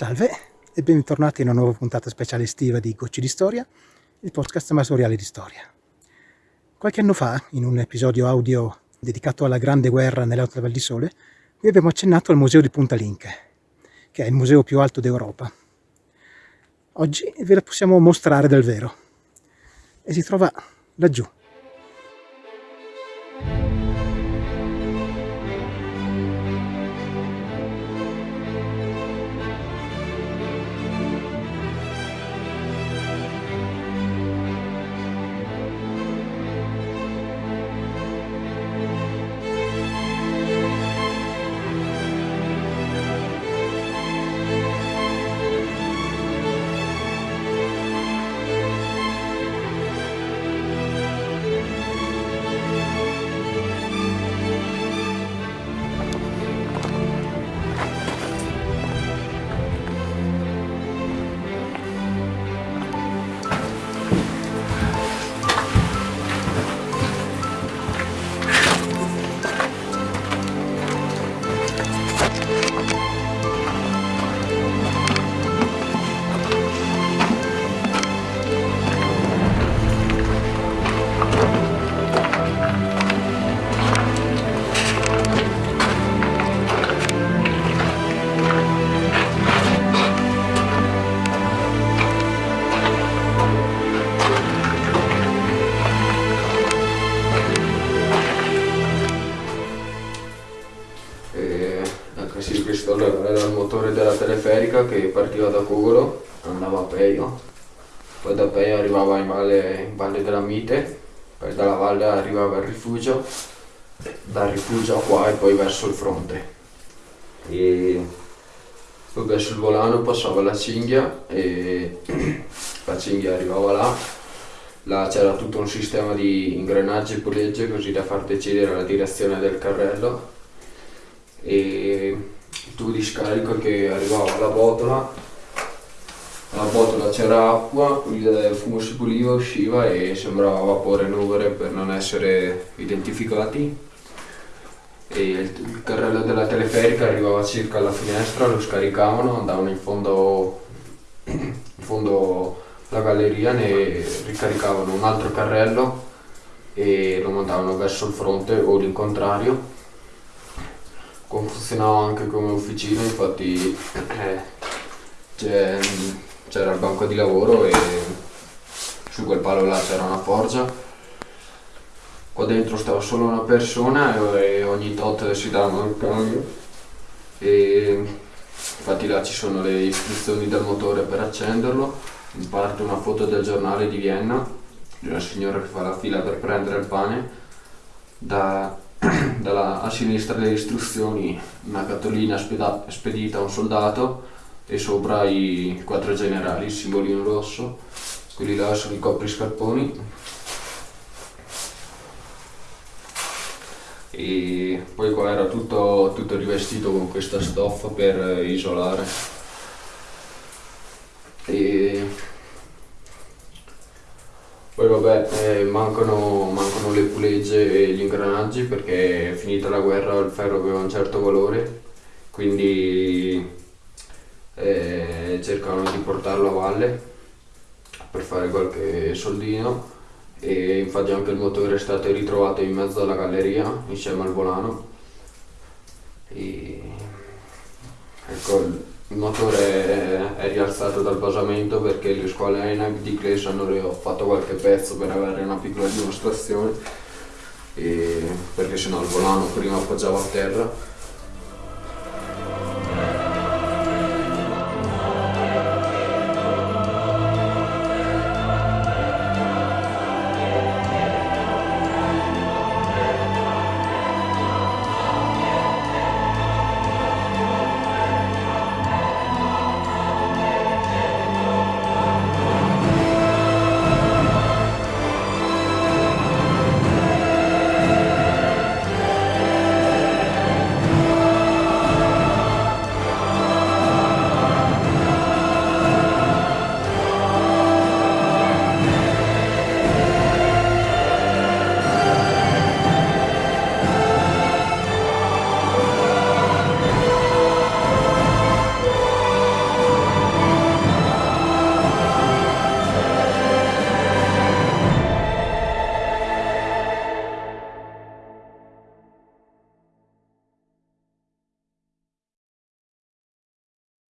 Salve e bentornati in una nuova puntata speciale estiva di Gocci di Storia, il podcast amatoriale di storia. Qualche anno fa, in un episodio audio dedicato alla Grande Guerra nell'Alta Val di Sole, vi abbiamo accennato al Museo di Punta Linke, che è il museo più alto d'Europa. Oggi ve lo possiamo mostrare dal vero e si trova laggiù, teleferica che partiva da Cugolo, andava a Peio, poi da Peio arrivava in valle, in valle della Mite, poi dalla valle arrivava al rifugio, dal rifugio a qua e poi verso il fronte. E poi verso il volano passava la cinghia e la cinghia arrivava là, là c'era tutto un sistema di ingranaggi e pulegge così da far decidere la direzione del carrello e tubo di scarico che arrivava alla botola alla botola c'era acqua, il fumo si puliva, usciva e sembrava vapore nuvole per non essere identificati. E il carrello della teleferica arrivava circa alla finestra, lo scaricavano, andavano in fondo, in fondo alla galleria, ne ricaricavano un altro carrello e lo mandavano verso il fronte o l'incontrario funzionava anche come officina, infatti eh, c'era il banco di lavoro e su quel palo là c'era una forgia. Qua dentro stava solo una persona e ogni tot si davano il cambio. E infatti là ci sono le istruzioni del motore per accenderlo, in parte una foto del giornale di Vienna, di una signora che fa la fila per prendere il pane. Da a sinistra le istruzioni una cartolina speda, spedita a un soldato e sopra i quattro generali, il simbolino rosso, quelli là sono i copriscarponi. E poi qua era tutto, tutto rivestito con questa stoffa per isolare. E poi vabbè, eh, mancano, mancano, le pulegge e gli ingranaggi perché finita la guerra il ferro aveva un certo valore, quindi eh, cercavano di portarlo a valle per fare qualche soldino e infatti anche il motore è stato ritrovato in mezzo alla galleria insieme al volano. E, ecco, il motore è rialzato dal basamento perché le scuole ENAC di Clays hanno fatto qualche pezzo per avere una piccola dimostrazione perché sennò il volano prima appoggiava a terra